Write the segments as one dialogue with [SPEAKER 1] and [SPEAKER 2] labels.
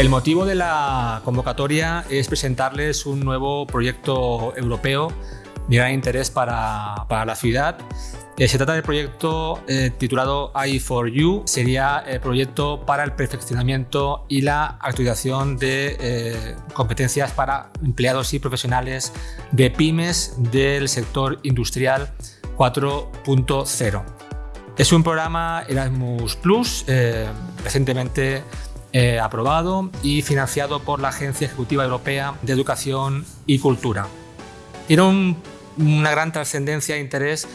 [SPEAKER 1] El motivo de la convocatoria es presentarles un nuevo proyecto europeo de gran interés para, para la ciudad. Eh, se trata del proyecto eh, titulado i4U, sería el proyecto para el perfeccionamiento y la actualización de eh, competencias para empleados y profesionales de pymes del sector industrial 4.0. Es un programa Erasmus recientemente aprobado y financiado por la Agencia Ejecutiva Europea de Educación y Cultura. Tiene una gran trascendencia e interés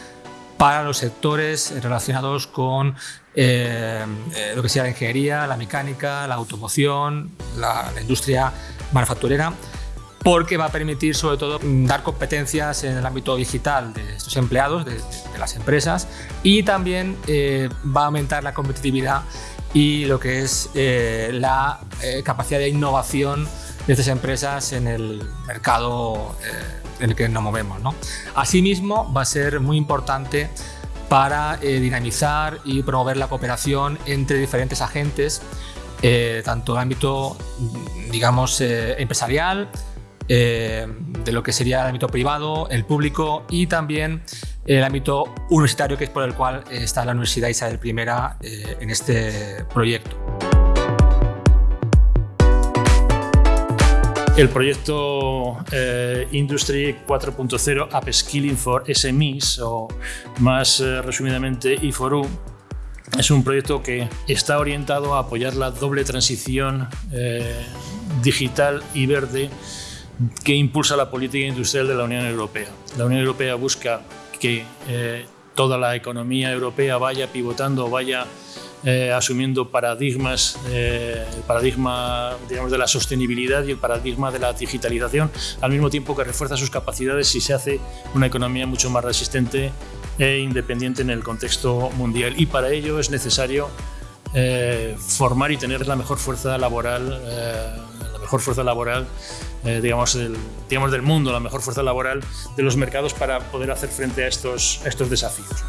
[SPEAKER 1] para los sectores relacionados con eh, eh, lo que sea la ingeniería, la mecánica, la automoción, la, industria manufacturera, porque va a permitir sobre todo dar competencias en el ámbito digital de estos empleados, de, las empresas, y también eh, va a aumentar la competitividad y lo que es la capacidad de innovación de estas empresas en el mercado en el que nos movemos. ¿no? Asimismo, va a ser muy importante para eh, dinamizar y promover la cooperación entre diferentes agentes, eh, tanto en el ámbito, digamos, eh, empresarial, de lo que sería el ámbito privado, el público y también el ámbito universitario, que es por el cual está la Universidad Isabel I en este proyecto.
[SPEAKER 2] El proyecto eh, Industry 4.0 Upskilling for SMEs, o más eh, resumidamente I4U, es un proyecto que está orientado a apoyar la doble transición eh, digital y verde que impulsa la política industrial de la Unión Europea. La Unión Europea busca que toda la economía europea vaya pivotando, vaya eh, asumiendo paradigmas, eh, el paradigma digamos, de la sostenibilidad y el paradigma de la digitalización, al mismo tiempo que refuerza sus capacidades y se hace una economía mucho más resistente e independiente en el contexto mundial. Y para ello es necesario eh, formar y tener la mejor fuerza laboral, la mejor fuerza laboral digamos, digamos, del mundo, la mejor fuerza laboral de los mercados para poder hacer frente a estos, a estos desafíos.